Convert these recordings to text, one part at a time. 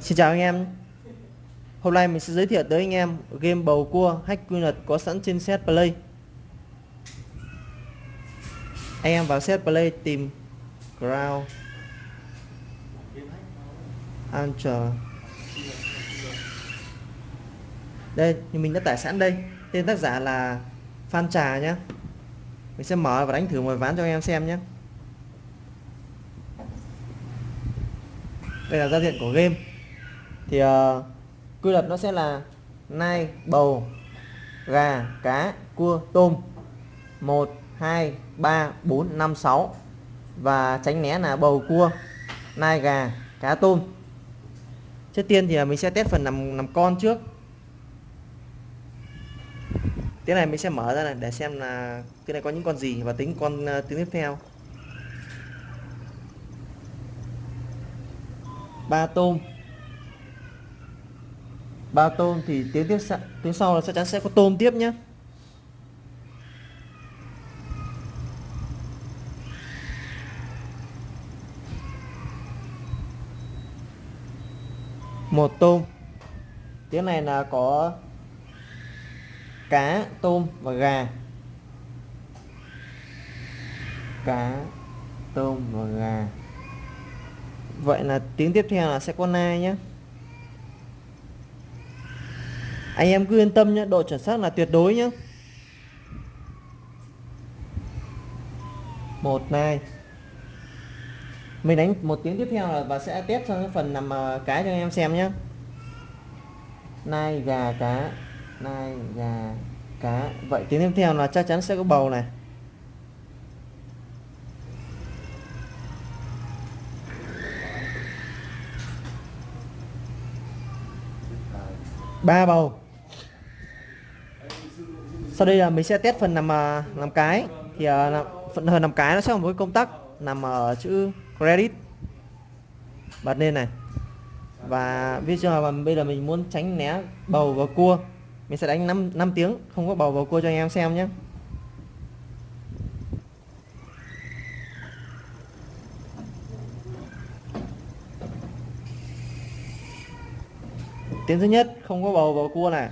Xin chào anh em. Hôm nay mình sẽ giới thiệu tới anh em game bầu cua hack quy luật có sẵn trên set play. Anh em vào set play tìm Ground Anchor Đây mình đã tải sẵn đây. Tên tác giả là Phan Trà nhé Mình sẽ mở và đánh thử một ván cho anh em xem nhé Đây là giao diện của game thì uh, quy luật nó sẽ là nai bầu gà cá cua tôm. 1 2 3 4 5 6 và tránh né là bầu cua nai gà cá tôm. Trước tiên thì mình sẽ test phần nằm nằm con trước. Cái này mình sẽ mở ra này để xem là cái này có những con gì và tính con uh, tính tiếp theo. Ba tôm ba tôm thì tiếng tiếp tiếng sau là chắc chắn sẽ có tôm tiếp nhé. Một tôm. Tiếng này là có cá, tôm và gà. Cá, tôm và gà. Vậy là tiếng tiếp theo là sẽ có nai nhé anh em cứ yên tâm nhé độ chuẩn xác là tuyệt đối nhé. Một này. Mình đánh một tiếng tiếp theo là và sẽ test sang cái phần nằm cá cái cho anh em xem nhé. Nai gà, cá. Nai gà, cá. Vậy tiếng tiếp theo là chắc chắn sẽ có bầu này. Ba bầu sau đây là mình sẽ test phần nằm làm cái. Thì à, phần phần nằm cái nó sẽ có một cái công tắc nằm ở chữ credit. Bật lên này. Và ví dụ mà bây giờ mình muốn tránh né bầu và cua. Mình sẽ đánh 5, 5 tiếng. Không có bầu và cua cho anh em xem nhé. Tiếng thứ nhất không có bầu vào cua này.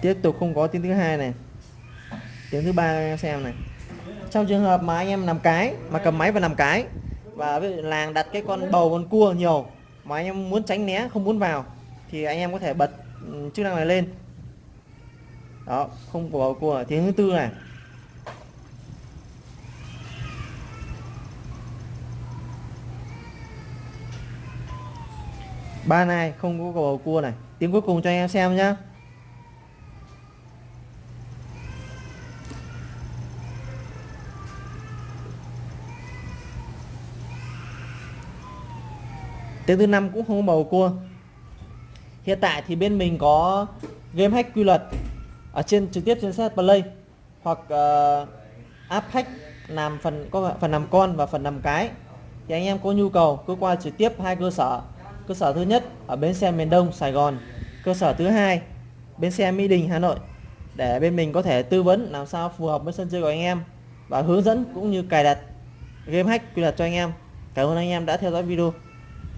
Tiếp tục không có tiếng thứ hai này. Tiếng thứ ba em xem này. Trong trường hợp mà anh em làm cái, mà cầm máy và làm cái, và làng đặt cái con bầu, con cua nhiều, mà anh em muốn tránh né, không muốn vào, thì anh em có thể bật ừ, chức năng này lên. Đó, không có bầu cua, tiếng thứ tư này. Ba này không có bầu cua này. Tiếng cuối cùng cho anh em xem nhá. Tiếng thứ năm cũng không có bầu cua. Hiện tại thì bên mình có game hack quy luật ở trên trực tiếp trên set play hoặc uh, app hack làm phần có phần làm con và phần làm cái. Thì anh em có nhu cầu cứ qua trực tiếp hai cơ sở. Cơ sở thứ nhất ở bến xe miền Đông Sài Gòn. Cơ sở thứ hai bến xe Mỹ Đình Hà Nội. Để bên mình có thể tư vấn làm sao phù hợp với sân chơi của anh em và hướng dẫn cũng như cài đặt game hack quy luật cho anh em. Cảm ơn anh em đã theo dõi video.